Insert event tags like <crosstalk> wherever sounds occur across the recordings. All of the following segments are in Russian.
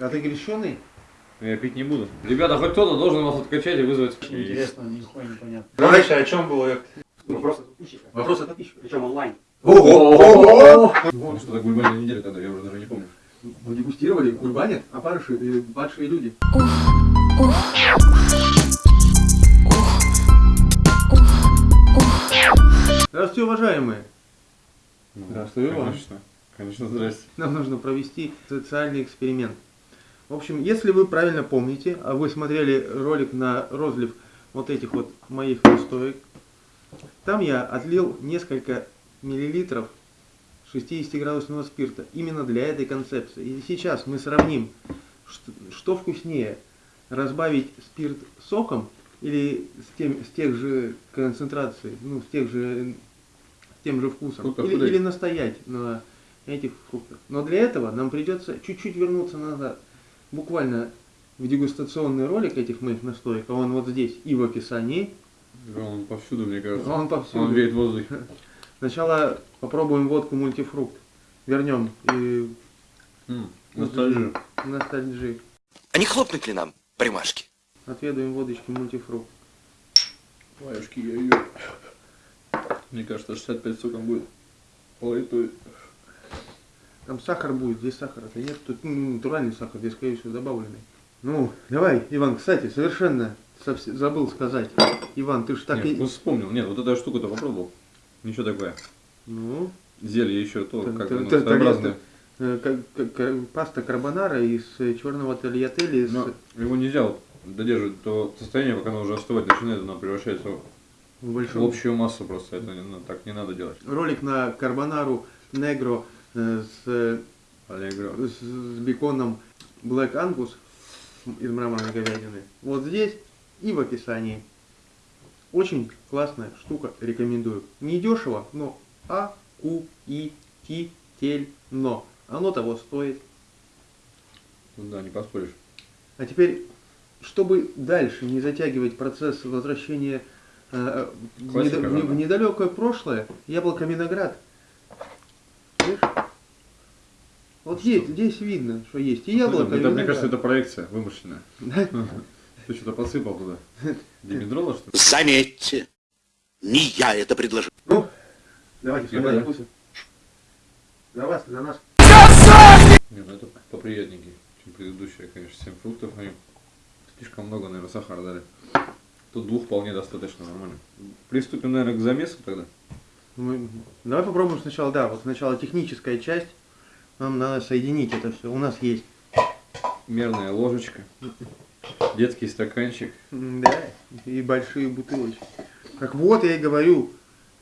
А ты крещеный? Я пить не буду. Ребята, хоть кто-то должен вас откачать и вызвать. Интересно, нихуя непонятно. Раньше о чем было? Вопрос от подписчика. Вопрос от подписчика. Причем онлайн. Ого! Ну что, так гульбальная неделя тогда, я уже даже не помню. Мы дегустировали кульбанят, а парыши и падшие люди. Здравствуйте, уважаемые. Ну, Здравствуй, Иван. Конечно, конечно, здрасте. Нам нужно провести социальный эксперимент. В общем, если вы правильно помните, а вы смотрели ролик на розлив вот этих вот моих настоек, там я отлил несколько миллилитров 60-градусного спирта именно для этой концепции. И сейчас мы сравним, что, вкуснее, разбавить спирт соком или с, тем, с тех же концентраций, ну, с тех же, с тем же вкусом, Фруктов или, или настоять на этих фруктах. Но для этого нам придется чуть-чуть вернуться назад, буквально в дегустационный ролик этих моих настоек, а он вот здесь и в описании, Он повсюду, мне кажется. он повсюду. Он веет в воздухе. <laughs> Сначала попробуем водку мультифрукт. Вернем и М, Ностальжи. ностальжи. А не хлопнуть ли нам по рюмашке? Отведаем водочки мультифрукт. Твоюшки, я ее. <laughs> Мне кажется, 65 соком будет. Политой. Там сахар будет, здесь сахара-то нет. Тут ну, натуральный сахар, здесь, скорее всего, добавленный. Ну, давай, Иван, кстати, совершенно забыл сказать. Иван, ты ж так Нет, и... вспомнил. Нет, вот эту штуку-то попробовал. Ничего такое. Ну, Зелье еще то, Т- как т- своеобразное. э, как- как- как паста карбонара из э, черного тольятели Но его нельзя додерживать до состояния, пока оно уже остывать начинает, она превращается в в большим... общую массу просто. Это не- ну, так не надо делать. Ролик на карбонару негро э, с с, беконом Black Angus из мраморной говядины. Вот здесь и в описании. Очень классная штука, рекомендую. Не дешево, но а ку и ти тель но. Оно того стоит. Ну Да, не поспоришь. А теперь, чтобы дальше не затягивать процесс возвращения э, в, недо- в недалекое прошлое, яблоко виноград. Видишь? Вот здесь, здесь видно, что есть и яблоко, это, и мне кажется, это проекция вымышленная. Да? <laughs> Ты что-то подсыпал туда. Димедрола, что ли? Заметьте, не я это предложил. Ну, давайте, понял. вкусы. Для вас, для нас. Не, ну это поприятненький, чем предыдущая, конечно. 7 фруктов, они слишком много, наверное, сахара дали. Тут двух вполне достаточно нормально. Приступим, наверное, к замесу тогда. Мы- Давай попробуем сначала, да, вот сначала техническая часть. Нам надо соединить это все. У нас есть, Мерная ложечка, детский стаканчик. да, и большие бутылочки. Как вот я и говорю,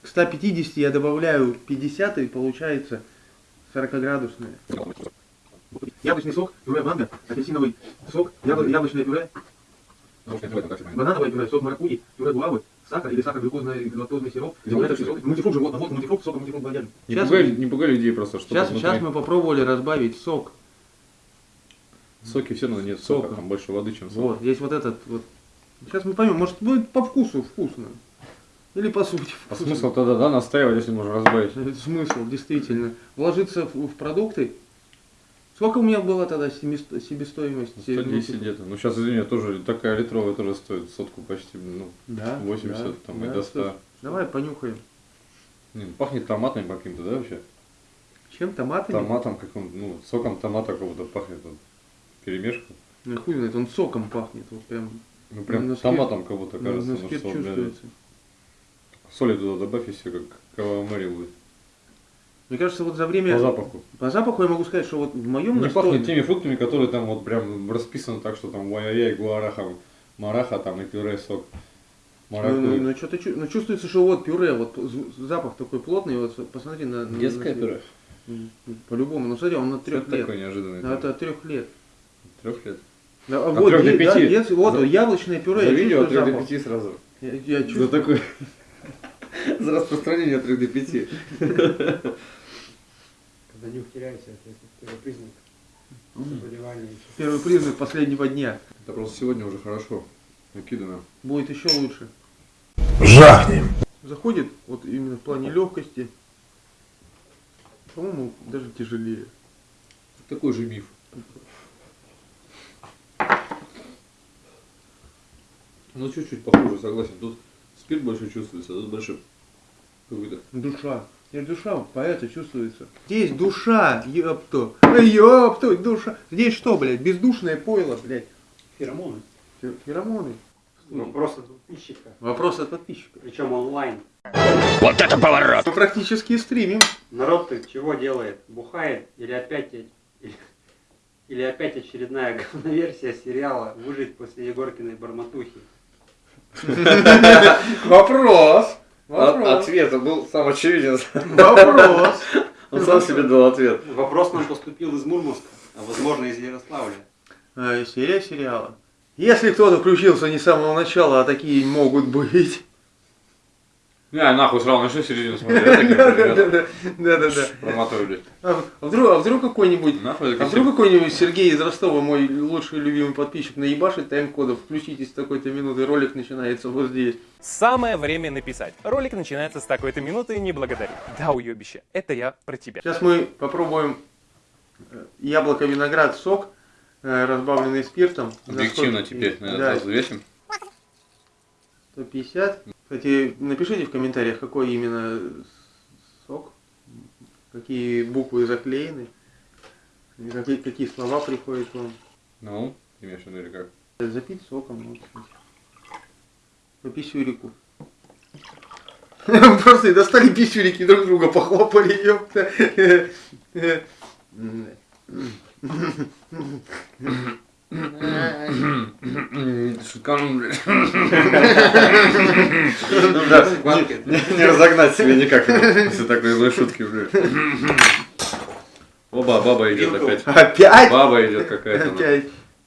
к 150 я добавляю 50 и получается 40-градусное. Яблочный сок, пюре манго, апельсиновый сок, ябло- яблочное пюре, банановое пюре, сок маракуйи, пюре гуавы, сахар или сахар глюкозный лактозный сироп, изумрудный сок, мультифрукт животного, вот мультифрукт, сок, мультифрукт балдяжный. Не Сейчас пугай, не пугай людей просто, что Сейчас, сейчас мы попробовали разбавить сок. Соки все равно нет сока, Сока. там больше воды, чем сок. Вот, есть вот этот вот. Сейчас мы поймем, может будет по вкусу вкусно. Или по сути А вкусно. смысл тогда, да, настаивать, если можно разбавить? <laughs> Смысл, действительно. Вложиться в, в продукты. Сколько у меня было тогда себестоимость? 110 где-то. Ну сейчас, извини, тоже такая литровая тоже стоит сотку почти, ну, Да. 80 да, там да, и до 100. слушай, Давай понюхаем. Не, ну, пахнет томатом каким-то, да, вообще? Чем томатами? Томатом каким ну, соком томата какого-то пахнет. Вот, перемешка. Ну хуй знает, он соком пахнет. Вот прям Ну прям спирт- томатом как будто кажется. на ну, спирт что, блядь, чувствуется. Соли туда добавь и все, как кавамари будет. Мне кажется, вот за время... По запаху. По запаху я могу сказать, что вот в моем Не настое- пахнет теми фруктами, которые там вот прям расписаны так, что там ой-ой-ой, гуараха, мараха там и пюре, сок. Ну, ну, ну, что-то ну, чувствуется, что вот пюре, вот запах такой плотный, вот посмотри на... на- Детское на- пюре? По-любому, ну смотри, он Что трех лет. такое неожиданное? Да, это от трех лет. Трех лет. Да, а От вот, трех до да, пяти. детский- вот За- яблочное пюре, За я видео от чувствую 3 до. 5 сразу. Я, я За чувствую. <laughs> За распространение от 3 до 5. Когда нюх теряется, это первый признак ну. заболевания. Первый признак последнего дня. Это просто сегодня уже хорошо накидано. Будет еще лучше. Жахнем! Заходит вот именно в плане легкости. По-моему, даже тяжелее. Такой же миф. Ну, чуть-чуть похуже, согласен. Тут спирт больше чувствуется, а тут больше какой-то... Душа. Здесь душа поэта чувствуется. Здесь душа, ёпту. Ёпту, душа. Здесь что, блядь, бездушное пойло, блядь. Феромоны. Фе- Феромоны. Вопрос от подписчика. Вопрос от подписчика. Причем онлайн. Мы практически стримим. Народ ты чего делает? Бухает или опять или, или опять очередная говноверсия сериала «Выжить после Егоркиной барматухи»? <laughs> Вопрос. Вопрос. Ответ был сам очевиден. Вопрос. <laughs> Он сам себе дал ответ. Вопрос нам поступил из Мурманска, а возможно из Ярославля. А, серия сериала. Если кто-то включился не с самого начала, а такие могут быть. Не, нахуй сразу начну середину смотреть. Да-да-да. Проматываю, блядь. А вдруг, а вдруг какой-нибудь А вдруг какой-нибудь Сергей из Ростова, мой лучший любимый подписчик, наебашит тайм-кодов, включитесь с такой-то минуты, ролик начинается вот здесь. Самое время написать. Ролик начинается с такой-то минуты, не благодари. Да, уебище, это я про тебя. Сейчас мы попробуем э, яблоко-виноград сок, э, разбавленный спиртом. Объективно теперь, наверное, Да, взвесим. 150. Кстати, напишите в комментариях, какой именно сок, какие буквы заклеены, какие, какие слова приходят вам. Ну, ты имеешь в виду или как? Запить соком. ну, кстати. По писюрику. <laughs> Просто и достали писюрики, друг друга похлопали, ёпта. <laughs> Шуткану, блядь. Ну не разогнать себе никак, если такой злой шутки, блядь. Оба, баба идет опять. Опять? Баба идет какая-то. Опять.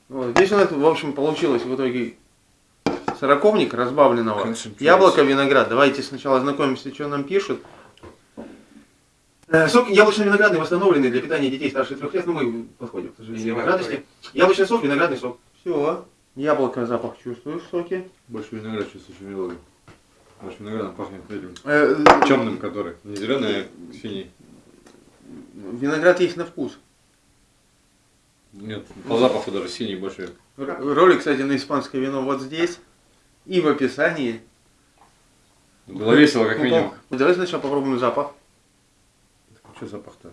Вот. Здесь у нас, в общем, получилось в итоге сороковник разбавленного. Яблоко, виноград. Давайте сначала ознакомимся, что нам пишут. Э, Сок яблочно-виноградный восстановленный для питания детей старше трех лет. Ну, мы подходим, к сожалению, к радости. Яблочный сок, виноградный сок. Все. Яблоко, запах чувствуешь в соке. Больше виноград чувствую, чем немного. Больше виноградом пахнет этим Э, темным, который. Не зеленый, а синий. Виноград есть на вкус. Нет, по запаху даже синий больше. Ролик, кстати, на испанское вино вот здесь. И в описании. Было весело, как минимум. Ну, Давай сначала попробуем запах. Что запах-то?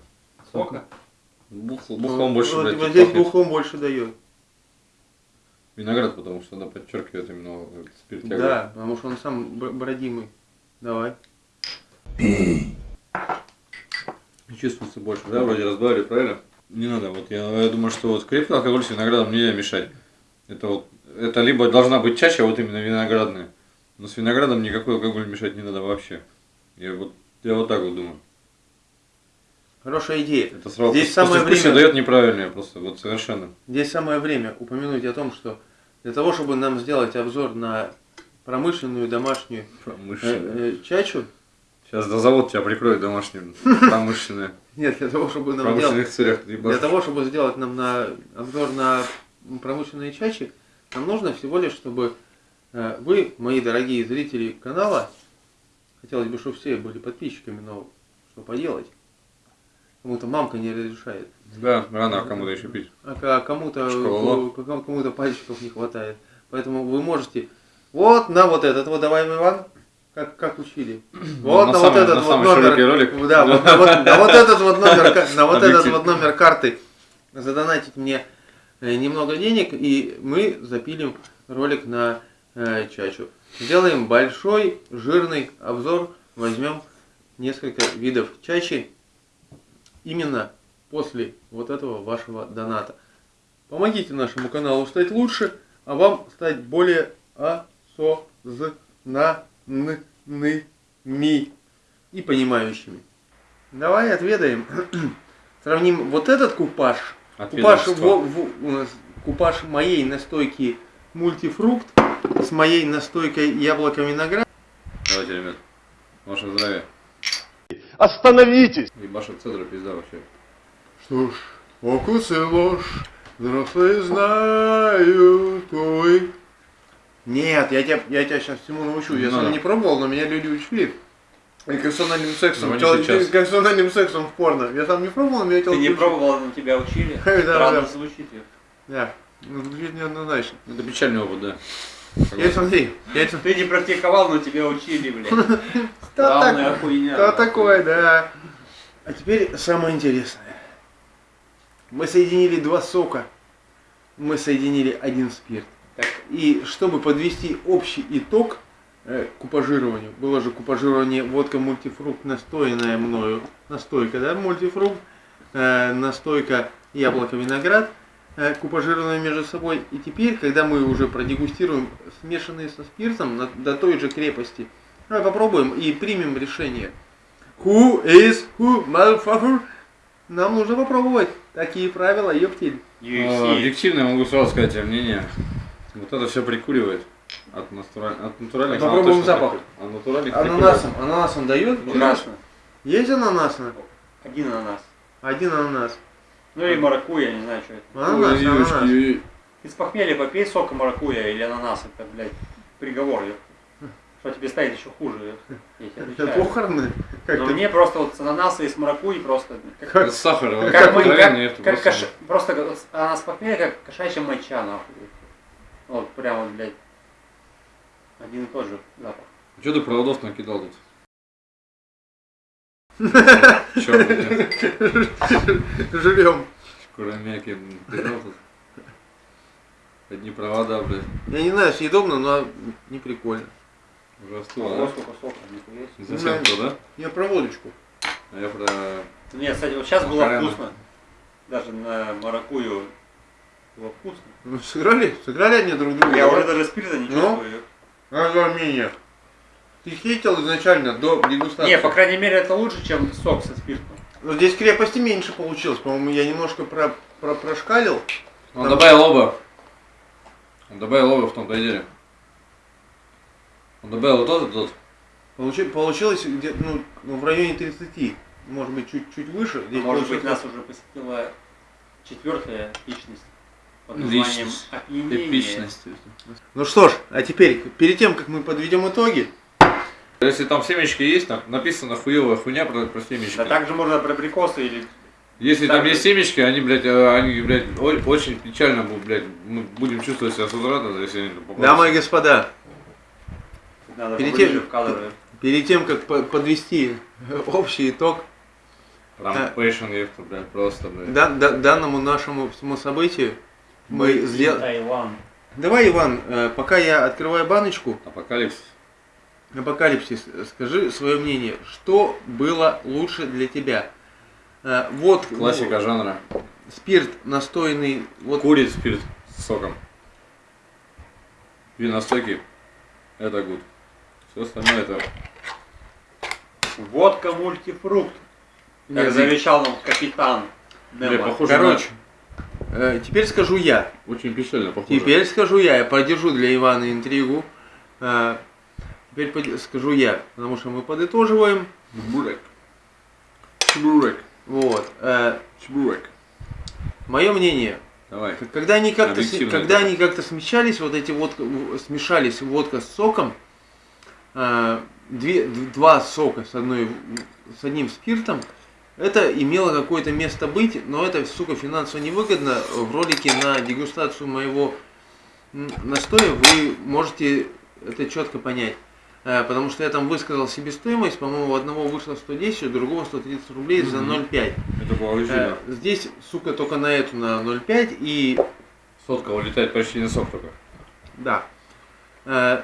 Сока? Бухло, бухлом больше, вот, блядь, вот здесь пахнет. бухлом больше дает. Виноград, потому что она подчеркивает именно вот спирт Да, потому что он сам бродимый. Давай. Чувствуется больше, да, вроде разбавили, правильно? Не надо, вот я, я думаю, что вот крепкий алкоголь с виноградом нельзя мешать. Это вот, это либо должна быть чаще, вот именно виноградная, но с виноградом никакой алкоголь мешать не надо вообще. Я вот, я вот так вот думаю. Хорошая идея. Это сразу Здесь самое время- дает неправильное просто, вот совершенно. Здесь самое время упомянуть о том, что для того, чтобы нам сделать обзор на промышленную домашнюю э, Промышленное. э, чачу, Сейчас до завод тебя прикроет домашним, <laughs> промышленное. нет, для того, чтобы нам промышленных целях. для того, чтобы сделать нам на обзор на промышленные чачи, нам нужно всего лишь, чтобы э, вы, мои дорогие зрители канала, хотелось бы, чтобы все были подписчиками, но что поделать? Кому-то мамка не разрешает. Да, рано кому-то еще пить. А ка- кому-то кому-то пальчиков не хватает. Поэтому вы можете вот на вот этот вот давай, Иван, как, как учили. Вот на на, самый- вот этот на вот номер. ролик. Да, вот, на, вот, на вот этот вот номер, на вот этот вот номер карты задонатить мне э, немного денег, и мы запилим ролик на э, чачу. Сделаем большой, жирный обзор, возьмем несколько видов чачи именно после вот этого вашего доната. Помогите нашему каналу стать лучше, а вам стать более осознанными и понимающими. Давай отведаем. <clears throat> Сравним вот этот купаж. Купаж, во- во- купаж моей настойки мультифрукт с моей настойкой яблоко виноград. Давайте, ребят. Ваше здоровье. Остановитесь! Ебаша цедра пизда вообще. Что ж, фокус и ложь, взрослые знают, ой. Нет, я тебя, я тебя сейчас всему научу. Я Не сам не пробовал, но меня люди учили. И анальным сексом. Ну, не Тел- анальным сексом в порно. Я сам не пробовал, но меня Ты телки не учили. пробовал, но тебя учили? <laughs> Да, Странно да. звучит. Да, ну, звучит неоднозначно. Это печальный опыт, да. Теперь смотри, смотри. Ты не практиковал, но тебя учили, блядь. <laughs> Главная хуйня. да такое, да. А теперь самое интересное. Мы соединили два сока. Мы соединили один спирт. Так. И чтобы подвести общий итог э, купажированию, было же купажирование водка мультифрукт, настоянная мною, настойка, да, мультифрукт, э, настойка яблоко виноград, купажированные между собой. И теперь, когда мы уже продегустируем смешанные со спиртом на- до той же крепости, давай попробуем и примем решение. Who is who, motherfucker? Нам нужно попробовать. Такие правила, ёптель. А. Объективно я могу сразу сказать тебе мнение. Вот это все прикуривает. От, натураль... от натуральных Попробуем запах. От натуральных Ананасом, ананасом дает? Ужасно. Есть ананасна? Один ананас. Один ананас. Ну или маракуйя, не знаю, что это. Ананас, Ой, ананас. девочки, Из похмелья попей сока маракуйя или ананас, это, блядь, приговор. Что тебе станет еще хуже, Это похороны? Как Но ты- мне просто вот с ананаса и с маракуйей просто... Как, Как- С сахаром. как, мы- откровенно, как- это как просто- кош- просто как- ананас похмелья, как кошачья моча, нахуй. Вот прям вот, блядь, один и тот же запах. Че ты проводов накидал тут? Черный, накидал тут. Одни провода, блядь, Я не знаю, съедобно, но не прикольно. уже Ого, остыло, сколько сока, нихуя да? себе. Не совсем то, да? Я про водочку. А я про... Нет, кстати, вот сейчас было Макарена. вкусно. Даже на маракую было вкусно. Ну, сыграли? Сыграли они друг друга? Я уже даже спирта не Ну? чувствую. А за мнение? Ты хейтил изначально до дегустации? Не, по крайней мере, это лучше, чем сок со спиртом. Но здесь крепости меньше получилось. По-моему, я немножко про, про, прошкалил. Он добавил оба. Он добавил оба в том-то и деле. Он добавил вот тот и тот. Получи- получилось где ну, ну, в районе 30. Может быть, чуть-чуть выше. Здесь Может быть, нас уже посетила четвертая личность под Личность. опьянение. Эпичность. Ну что ж, а теперь, перед тем, как мы подведем итоги, Если там семечки есть, там написано хуевая хуйня про, про семечки. Да также можно про прикосы или... Если там Так. есть семечки, они, блядь, э, они, блядь, очень печально будут, блядь, мы будем чувствовать себя с утра, если они попадут. дамы и господа, Надо Перед тем- в кадр. перед тем, как по- подвести общий итог Прям пэшн, ехал, блядь, просто, блядь. да- да- данному нашему всему событию, мы сделали... Таиланд. Давай, Иван, э, пока я открываю баночку, Апокалипсис. Апокалипсис, скажи свое мнение, что было лучше для тебя? Э, Вот Классика жанра. спирт настойный, вот Курит спирт с соком. Виностойки. Это гуд. Все остальное это... Водка мультифрукт. Как Нет, завещал нам капитан Бля, похоже Короче, э, теперь скажу я. на... Очень печально похоже. Теперь скажу я, я продержу для Ивана интригу. Теперь скажу я, потому что мы подытоживаем. Чебурек. Чебурек. Вот. э, Чебурек. Мое мнение, Давай. когда они как-то, когда они как-то смешались, вот эти водка, в- смешались водка с соком, э, две, два сока с, одной, с одним спиртом, это имело какое-то место быть, но это, сука, финансово невыгодно. В ролике на дегустацию моего настоя вы можете это четко понять. Э, Потому что я там высказал себестоимость, по-моему, у одного вышло 110, у другого 130 рублей за Мгм. 0,5. Это положительно. Э, Здесь, сука, только на эту, на 0,5 и Сотка улетает почти на сок только. Да. Э,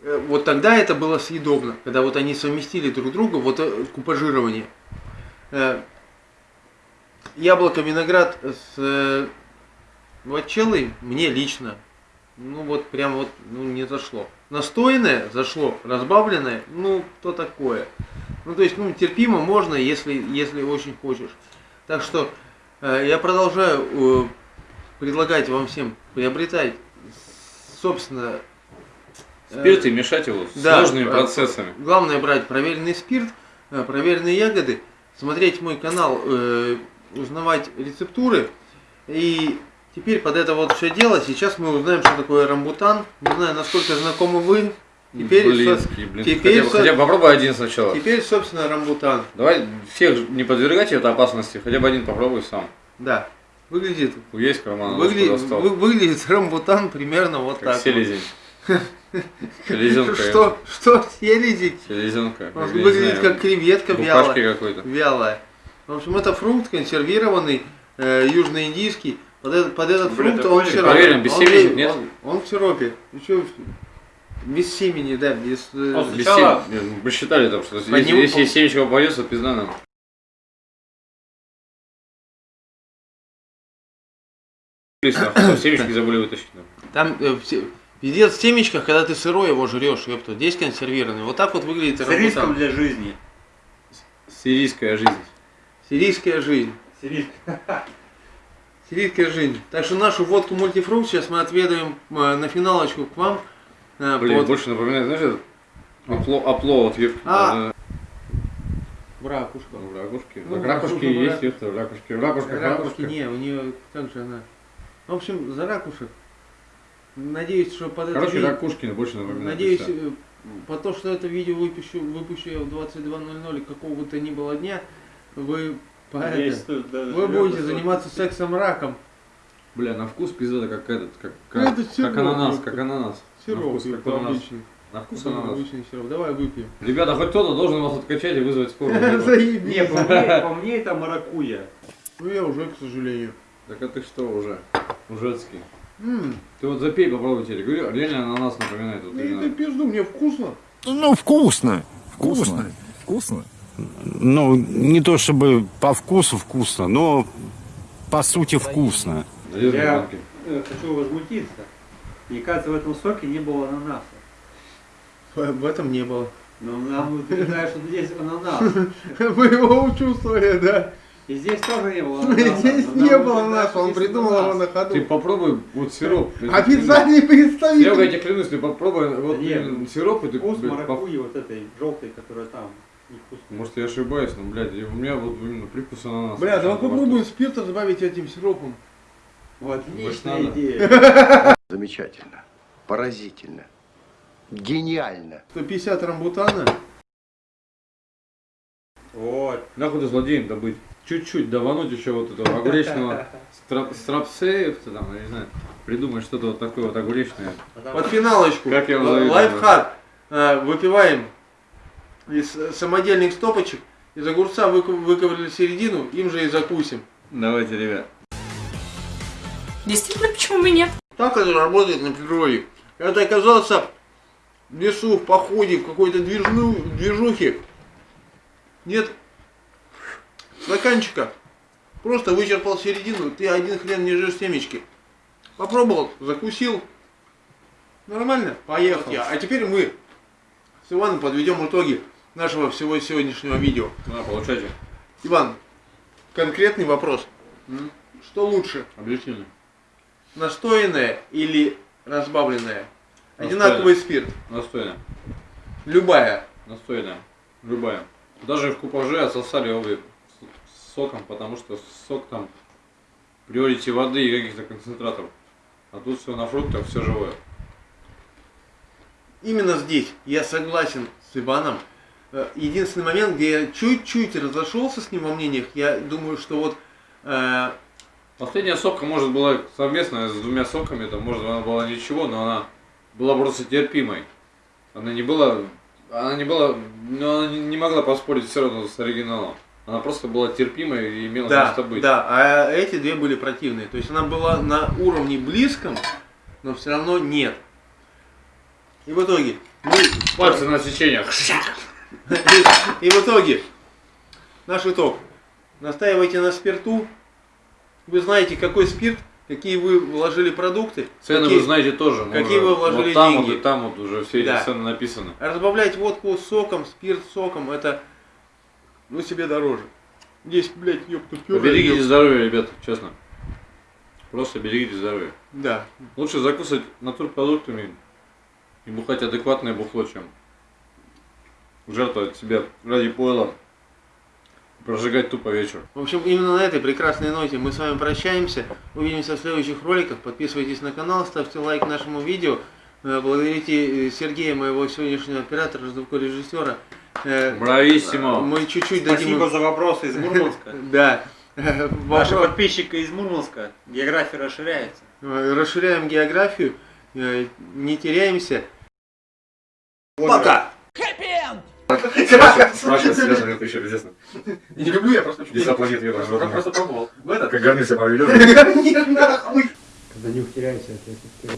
э, Вот тогда это было съедобно, когда вот они совместили друг друга, вот купажирование. Э, Яблоко, виноград с э, вачеллой мне лично, ну вот прям вот ну, не зашло. Настоянное зашло, разбавленное, ну то такое. Ну то есть, ну терпимо можно, если, если очень хочешь. Так что э, я продолжаю э, предлагать вам всем приобретать, собственно, э, Спирт и мешать его с да, сложными э, процессами. Главное брать проверенный спирт, э, проверенные ягоды, смотреть мой канал, э, узнавать рецептуры. И теперь под это вот все дело, сейчас мы узнаем, что такое рамбутан. Не знаю, насколько знакомы вы. Теперь, Блинский, блин. теперь хотя, бы, хотя бы попробуй один сначала. теперь, собственно, рамбутан. Давай всех не подвергать это опасности, хотя бы один попробуй сам. Да. Выглядит, Есть карман, достал. вы- выглядит рамбутан примерно вот Как так. селезень. <laughs> Селезенка. Что, что селезень? Селезенка. Он выглядит как креветка вялая. какой-то. Вялая. В общем, это фрукт консервированный, э, южноиндийский. Под этот, под этот Бля, фрукт он сиропе. Проверим, без Он семени, без- нет? Он, он в сиропе. Еще без семени, да, без... э, Он Без Сначала- сем- Нет, Мы считали там, что Под если, если семечко попадется, пизда нам. Там <coughs> Семечки забыли вытащить. нам. Там э, пиздец в семечках, когда ты сырой его жрешь, ёпта. Здесь консервированный. Вот так вот выглядит С риском для жизни. Сирийская жизнь. Сирийская жизнь. С <laughs> Сирийская жизнь. Так что нашу водку мультифрукт сейчас мы отведаем э, на финалочку к вам. Э, Блин, под- больше напоминает, знаешь, этот опло, опло вот. А. э, в ракушку. ну, в ракушке. Ну, ракушки ракушка, есть, ёпта, в ракушке. В ракушках Ракушки не, у нее как же она. В общем, за ракушек. Надеюсь, что под это Короче, видео- больше напоминает. Надеюсь, э, по то, что это видео выпущу, выпущу я в 22.00 какого бы то ни было дня, вы, это- вы будете заниматься сексом раком. Бля, на вкус пизда как этот, как, Ну, как, это сироп, как ананас, как ананас. на Сироп, вкус, как это ананас. обычный. На вкус Это ананас. обычный сироп. Давай выпьем. Ребята, хоть кто-то должен вас откачать и вызвать скорую. <laughs> Либо- Не, Заебись. по мне, по мне это маракуя. Ну я уже, к сожалению. Так а ты что уже? Ужецкий. М, Ты вот запей, попробуй тебе. Говорю, реально ананас напоминает. Вот ну это пизду, мне вкусно. Ну, вкусно. Вкусно. Вкусно. Ну, не то чтобы по вкусу вкусно, но по сути вкусно. Я-. Э, Хочу возмутиться. Мне кажется, в этом соке не было ананаса. В этом не было. Но нам утверждают, что здесь ананас. <laughs> Вы его учувствовали, да? И здесь тоже не было <laughs> ананаса. Здесь не было что он придумал его на Ты ходу. попробуй вот сироп. <laughs> Я. Официальный Я представитель. тебе клянусь, ты попробуй вот сироп, ты Вкус маракуйи вот этой желтой, которая там. Может я ошибаюсь, но, блядь, у меня вот именно привкус ананаса. Бля, давай попробуем спирт разбавить этим сиропом. Вот, Может, отличная надо? идея. <laughs> Замечательно. Поразительно. Гениально. 150 рамбутана. Вот. Нахуй ты злодеем добыть. Чуть-чуть давануть еще вот этого <laughs> огуречного страп- страпсеев, ты там, я не знаю, придумать что-то вот такое вот огуречное. Под финалочку. Как я вам Л- завидую. Лайфхак. А, Выпиваем из э, самодельных стопочек. Из огурца выковырили середину, им же и закусим. Давайте, ребят. Действительно, почему бы нет? Так это работает на природе. Когда ты оказался в лесу, в походе, в какой-то движну, движухе, нет стаканчика, просто вычерпал середину, ты один хрен не жрешь семечки. Попробовал, закусил, нормально, поехал. А теперь мы с Иваном подведем итоги нашего всего сегодняшнего видео. На, получайте. Иван, конкретный вопрос. М? Что лучше, Объяснили. настоянное или разбавленное? Настоянное. Одинаковый спирт. Настойно. Любая. Настойно. Любая. Даже в купаже отсосали обе с соком, потому что сок там приорити воды и каких-то концентратов. А тут все на фруктах, все живое. Именно здесь я согласен с Иваном. Э, Единственный момент, где я чуть-чуть разошелся с ним во мнениях, я думаю, что вот э, Последняя сопка, может, была совместная с двумя соками, там, может, она была ничего, но она была просто терпимой. Она не была, она не была, но она не- не могла поспорить все равно с оригиналом. Она просто была терпимой и имела да, место быть. да, а эти две были противные. То есть она была на уровне близком, но все равно нет. И в итоге мы Пальцы на сечениях. И, и в итоге, наш итог. Настаивайте на спирту. Вы знаете, какой спирт, какие вы вложили продукты. Цены какие- вы знаете тоже. какие уже- вы вложили вот там деньги. вот и там вот уже все эти Да. цены написаны. Разбавлять водку соком, спирт соком, это ну себе дороже. Здесь, блядь, ёпта, пюре. Берегите ёпта. здоровье, ребята, честно. Просто берегите здоровье. Да. Лучше закусать натурпродуктами и бухать адекватное бухло, чем жертвовать себя ради пойла, прожигать тупо вечер. В общем, именно на этой прекрасной ноте мы с вами прощаемся. Увидимся в следующих роликах. Подписывайтесь на канал, ставьте лайк нашему видео. Э, Благодарите э, Сергея, моего сегодняшнего оператора, звукорежиссера. Э, Брависсимо! Мы чуть-чуть дадим... им- Спасибо за вопросы из Мурманска. <laughs> Да. Вопрос- подписчики из Мурманска, география расширяется. Расширяем географию, не теряемся. Пока! Спрашивать себя, что это еще известно. Я не люблю, я просто почему-то- Десять планет Венера, Просто- Просто пробовал. В этот. Как гарнир себя поведет. <laughs> Гарнир нахуй! Когда нюх теряется, это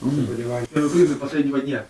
заболевание. Первый принцип последнего дня.